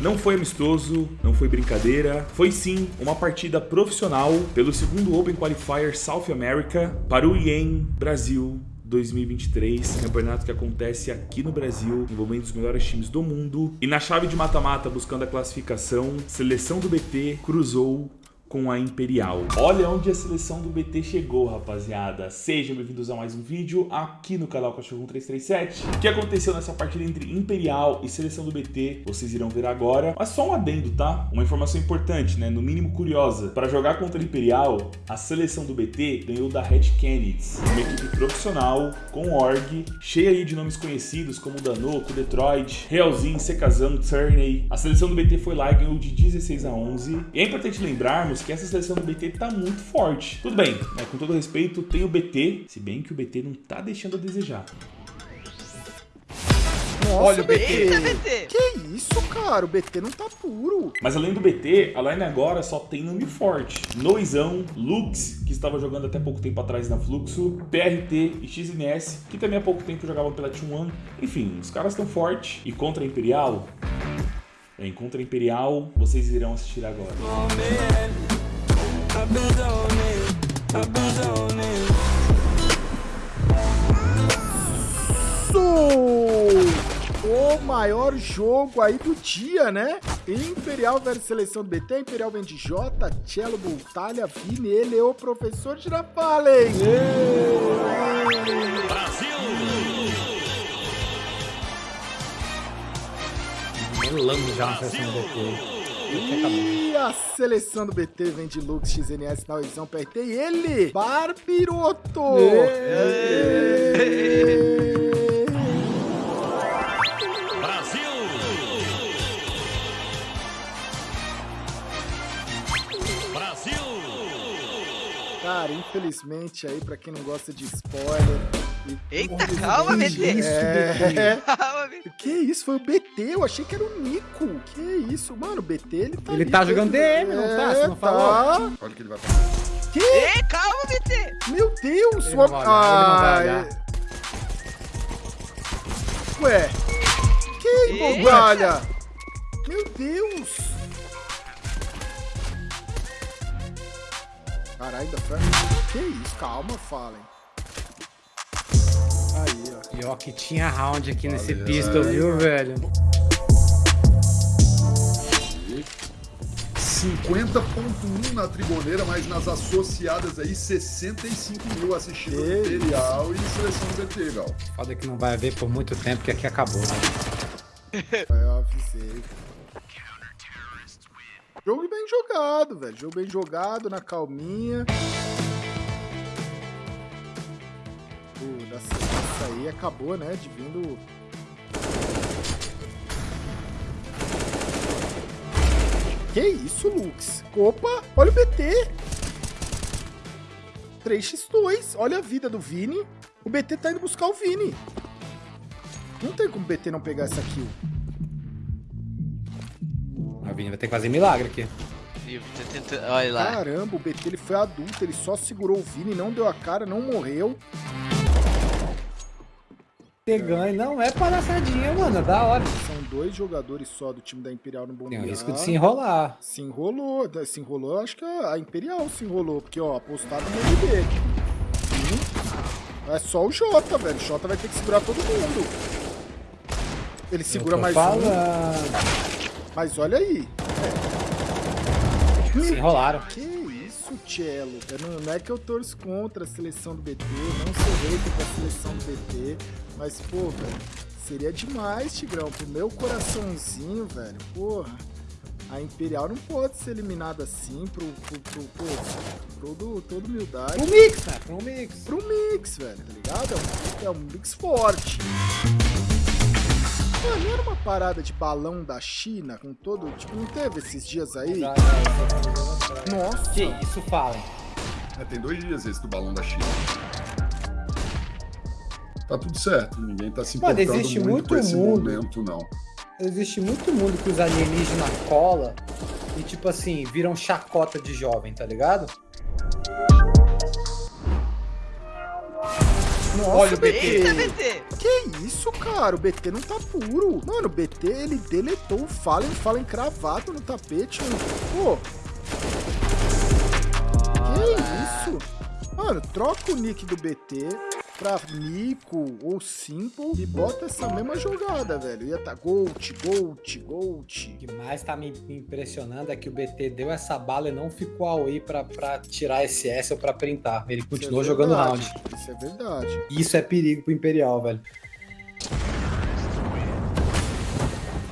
Não foi amistoso, não foi brincadeira, foi sim uma partida profissional pelo segundo Open Qualifier South America para o IEM Brasil 2023, campeonato que acontece aqui no Brasil, envolvendo os melhores times do mundo. E na chave de mata-mata, buscando a classificação, seleção do BT cruzou com a Imperial. Olha onde a seleção do BT chegou, rapaziada. Sejam bem-vindos a mais um vídeo aqui no canal Cachorro 1337. O que aconteceu nessa partida entre Imperial e seleção do BT, vocês irão ver agora. Mas só um adendo, tá? Uma informação importante, né? No mínimo curiosa. Para jogar contra a Imperial, a seleção do BT ganhou da Red Kennedys, uma equipe profissional, com org, cheia de nomes conhecidos como Danoco, Detroit, Realzinho, Sekazan, Turney. A seleção do BT foi lá e ganhou de 16 a 11. E é importante lembrarmos que essa seleção do BT tá muito forte. Tudo bem, né? com todo respeito, tem o BT, se bem que o BT não tá deixando a desejar. Nossa, Olha o BT. Eita, BT. Que isso, cara? O BT não tá puro. Mas além do BT, a line agora só tem nome forte. Noizão, Lux, que estava jogando até pouco tempo atrás na Fluxo, PRT e XNS, que também há pouco tempo jogavam pela T1. Enfim, os caras estão fortes. E contra a Imperial, é, Encontro Imperial, vocês irão assistir agora. O maior jogo aí do dia, né? Imperial versus seleção do BT, Imperial vem de J, Cello, Voltalha, Vini, ele é o professor Girafalen. melando já na seleção do BT. E a seleção do BT vem de Lux, XNS, Nauizão, PRT e ele, Barbiroto! Brasil! Brasil! Cara, infelizmente aí, pra quem não gosta de spoiler, Eita, calma, BT. Isso, é... Calma, BT. Que isso? Foi o BT? Eu achei que era o Nico. Que isso? Mano, o BT, ele tá. Ele tá jogando DM, é, não tá? Você não falou? Tá. Olha o que ele vai fazer. Que? Ei, calma, BT. Meu Deus. Ele não vai olhar, Ué. Que bogalha. Meu Deus. Caralho, ainda foi. Que isso? Calma, Fallen. Aí, ó. Pior que tinha round aqui Valeu. nesse pistol, viu, velho? 50.1 na Triboneira, mas nas associadas aí 65 mil assistindo. Imperial e Seleção do BT, Gal. Foda que não vai haver por muito tempo, que aqui acabou, né? Eu avisei. Jogo bem jogado, velho. Jogo bem jogado, na calminha. Pô, essa aí acabou, né? De vindo. Que isso, Lux? Opa, olha o BT. 3x2. Olha a vida do Vini. O BT tá indo buscar o Vini. Não tem como o BT não pegar essa kill. A Vini vai ter que fazer milagre aqui. Olha lá. Caramba, o BT ele foi adulto, ele só segurou o Vini, não deu a cara, não morreu ter ganho. Não é palhaçadinha, mano. É da hora. São dois jogadores só do time da Imperial no Bombear. Tem o risco de se enrolar. Se enrolou. Se enrolou, acho que a Imperial se enrolou. Porque, ó, apostado no. Hum. É só o Jota, velho. O Jota vai ter que segurar todo mundo. Ele segura mais falando. um. Mas olha aí. Se enrolaram. Que isso, Cello? Não, não é que eu torço contra a seleção do BT. Não sou hater da seleção do BT. Mas, pô, velho, seria demais, Tigrão. Pro meu coraçãozinho, velho, porra. A Imperial não pode ser eliminada assim pro, pro, pro, pro todo, toda humildade. Pro mix, né? Pro mix. Pro mix, velho, tá ligado? É um, é um mix forte. Mano, não era uma parada de balão da China com todo. Tipo, não teve esses dias aí? Nossa. Que isso fala? É, tem dois dias esse do balão da China tá tudo certo. Ninguém tá se importando Mano, muito, muito com esse mundo, momento, não. Existe muito mundo que os alienígenas cola e, tipo assim, viram chacota de jovem, tá ligado? Nossa, Olha o BT. Eita, BT! Que isso, cara? O BT não tá puro. Mano, o BT, ele deletou o Fallen, Fallen cravado no tapete. mano. Pô. Que isso? Mano, troca o nick do BT pra Nico ou Simple e bota essa mesma jogada, velho. Ia tá Gold, Gold, O Gold. que mais tá me impressionando é que o BT deu essa bala e não ficou away pra, pra tirar SS ou pra printar. Ele continuou Isso é jogando round. Isso é verdade. Isso é perigo pro Imperial, velho.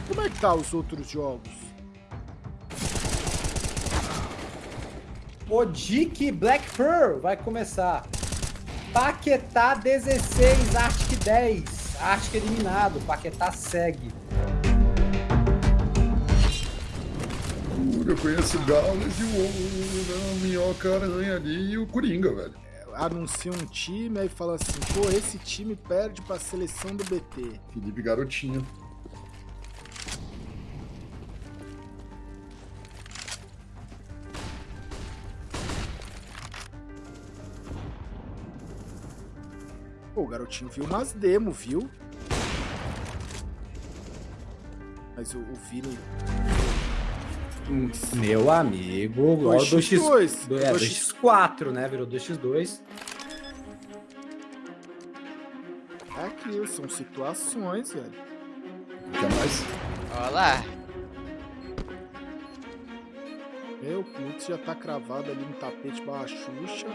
Como é que tá os outros jogos? Odic Black Pearl vai começar. Paquetá 16, Arctic 10. Arctic eliminado, Paquetá segue. Eu conheço o Gaules e o o- a Minhoca Aranha ali e o Coringa, velho. Anuncia um time, aí fala assim, pô, esse time perde pra seleção do BT. Felipe Garotinho. Garotinho viu umas demo, viu? Mas o, o Vini. Meu amigo, ó, 2x2. 2x, do- é, 2x- 2x4, né? Virou 2x2. É aquilo, são situações, velho. Quer mais? Olha lá. Meu, putz, já tá cravado ali no tapete barra Xuxa.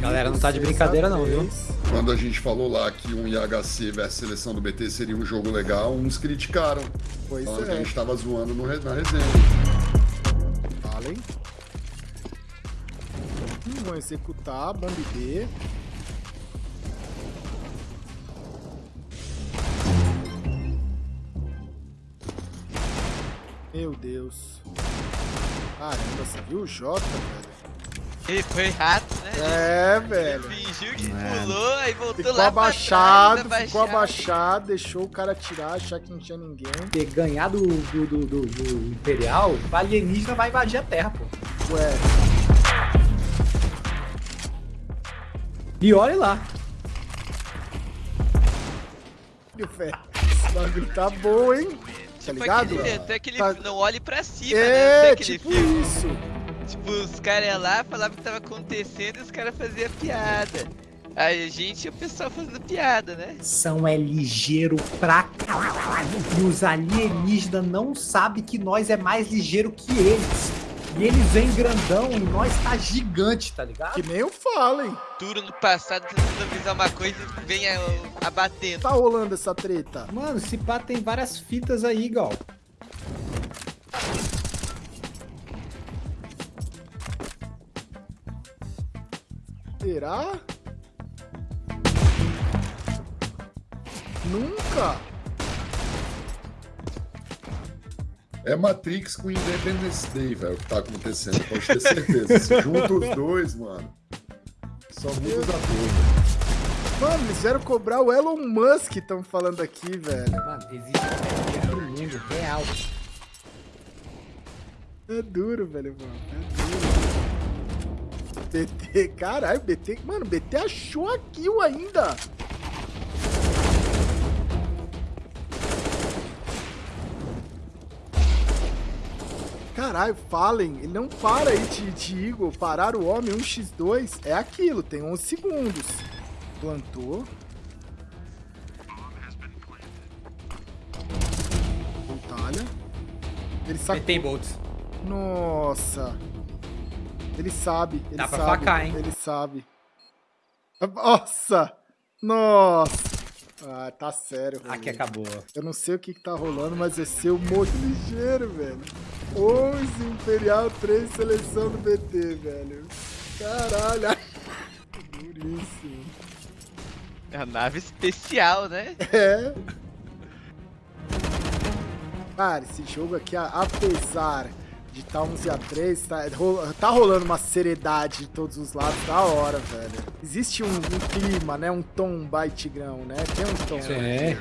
Galera, não tá de 6 a brincadeira não, viu? 10. Quando a gente falou lá que um IHC versus seleção do BT seria um jogo legal, uns criticaram. Pois Falando que a é. gente tava zoando no na resenha. Falem. Hum, vão executar, bomb B. Meu Deus. Caramba, você viu o Jota, velho? Ele foi rato, né? É, velho. Fingiu que pulou, aí voltou Ficou lá pra abaixado, trás, ficou abaixado, deixou o cara tirar, achar que não tinha ninguém. Ter ganhado do, do, do, do- Imperial, o alienígena vai invadir a Terra, pô. Ué, E olha lá. velho. Esse bagulho tá bom, hein? Tá Tipo ligado? aquele, até aquele Tá- não olhe pra cima, né? É, Até aquele tipo filme. isso. Tipo, os caras lá, falavam o que tava acontecendo e os caras faziam piada. Aí a gente e o pessoal fazendo piada, né? São é ligeiro pra caralho. E os alienígenas não sabem que nós é mais ligeiro que eles. E eles vêm grandão e nós tá gigante, tá ligado? Que nem o Fallen. Duro no passado tentando avisar uma coisa e vem abatendo. Tá rolando essa treta. Mano, esse pá tem várias fitas aí, Gal. Será? Nunca. É Matrix com Independence Day, velho, o que tá acontecendo. Pode ter certeza. Se junta os dois, mano. Só muda os atores. Mano, eles vieram cobrar o Elon Musk, estão falando aqui, velho. Mano, existe um mundo real. É duro, velho, mano. É duro. BT, caralho, BT. Mano, BT achou a kill ainda. Caralho, Fallen, ele não para aí de, de Eagle. Parar o homem 1x2 é aquilo, tem 11 segundos. Plantou. Voltalha. Ele sacou. Tem bolts. Nossa. Ele sabe, ele Dá pra sabe. facar, hein? Ele sabe. Nossa! Nossa! Ah, tá sério. Aqui rolê. acabou. Eu não sei o que, que tá rolando, mas vai ser o modo ligeiro, velho. 11 Imperial, 3 seleção do BT, velho. Caralho. Duríssimo. É a nave especial, né? É. Cara, esse jogo aqui, a- apesar de estar 11 a 3, tá, tá rolando uma seriedade de todos os lados, da hora, velho. Existe um, um clima, né? Um tom by Tigrão, né? Tem um tom. Sim.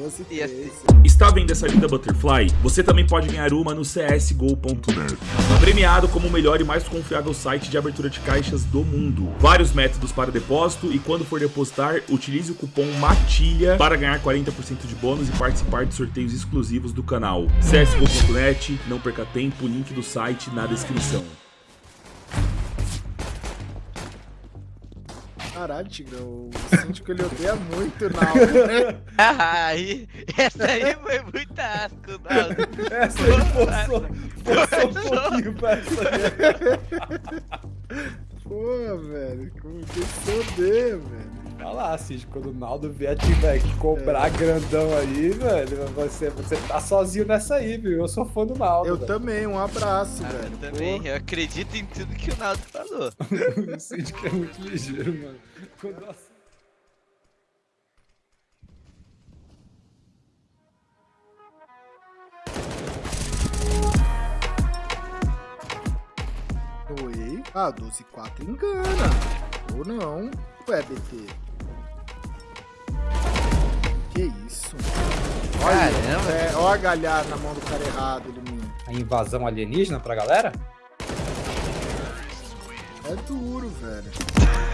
12 Ia 3. Está vendo essa linda Butterfly? Você também pode ganhar uma no csgo.net. Premiado como o melhor e mais confiável site de abertura de caixas do mundo. Vários métodos para depósito e quando for depositar, utilize o cupom MATILHA para ganhar 40% de bônus e participar de sorteios exclusivos do canal. csgo.net, não perca tempo, link do site na descrição. Caralho, Tigrão, o síndico ele odeia muito o Naldo, né? Ah, aí, essa aí foi muito asco, Naldo. Essa aí forçou, forçou um pouquinho pra essa Pô, velho, como que você odeia, velho? Olha lá, Cid, quando o Naldo vier tiver que cobrar grandão aí, velho, você, você tá sozinho nessa aí, viu? Eu sou fã do Naldo. Eu velho. também, um abraço, Ah, velho. eu também, Pô, eu acredito em tudo que o Naldo falou. o Cid que é muito ligeiro, mano. Quando eu ass- Oi? Ah, 12 4 engana. Ou não. Ué, BT. Que isso? Caramba. É, ó a galhada na mão do cara errado, ele A invasão alienígena pra galera? É duro, velho.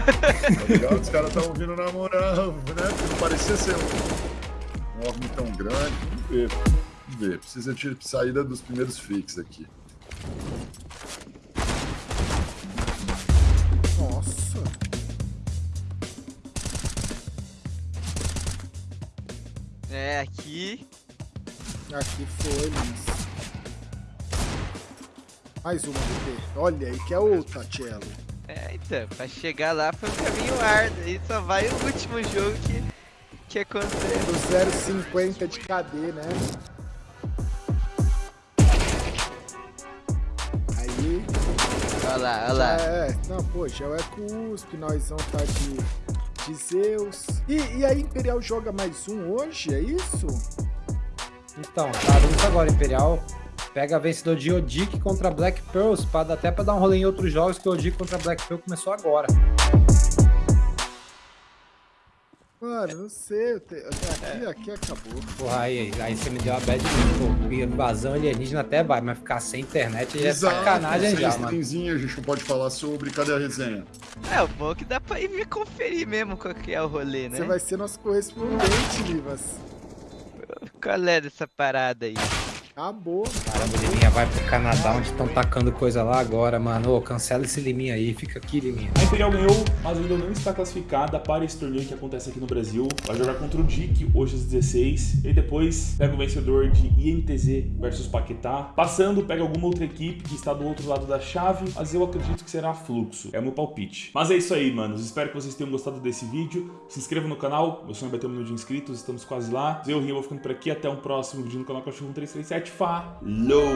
Tá ligado? Os caras estavam vindo na moral, né? Porque não parecia ser um, um tão grande. Vamos ver. Vamos ver. Precisa de saída dos primeiros fakes aqui. Nossa. É, aqui. Aqui foi, Luiz. Mais uma, BT. Olha aí que é outra, Cello. É, então, pra chegar lá foi um caminho árduo. Aí só vai o último jogo que, que acontece. Do 0,50 de KD, né? Aí. Olha lá, olha lá. é. Não, pô, já é cuspe, nós vamos tá de, de Zeus. E, e a Imperial joga mais um hoje, é isso? Então, tá isso agora, Imperial. Pega vencedor de Odic contra Black Pearls, pra, dar- até pra dar um rolê em outros jogos, que o Odic contra Black Pearl começou agora. Mano, não sei. eu te- Aqui, aqui acabou. Porra, aí, aí você me deu a bad pô, invasão alienígena até vai, mas ficar sem internet é Exato, sacanagem sem já, mano. a gente não pode falar sobre. Cadê a resenha? É, o bom é que dá pra ir ver conferir mesmo qual que é o rolê, né? Você vai ser nosso correspondente, Livas. Qual é dessa parada aí? Acabou. Caramba, o Liminha vai pro Canadá, onde estão tacando coisa lá agora, mano. Ô, cancela esse Liminha aí, fica aqui, Liminha. A Imperial ganhou, mas ainda não está classificada para esse torneio que acontece aqui no Brasil. Vai jogar contra o Dick hoje às 16 e depois pega o vencedor de INTZ versus Paquetá. Passando, pega alguma outra equipe que está do outro lado da chave, mas eu acredito que será Fluxo. É o meu palpite. Mas é isso aí, manos. Espero que vocês tenham gostado desse vídeo. Se inscreva no canal. Meu sonho é bater um milhão de inscritos. Estamos quase lá. Eu, Rio, vou ficando por aqui. Até um próximo vídeo no canal Cachorro 1337. Falou!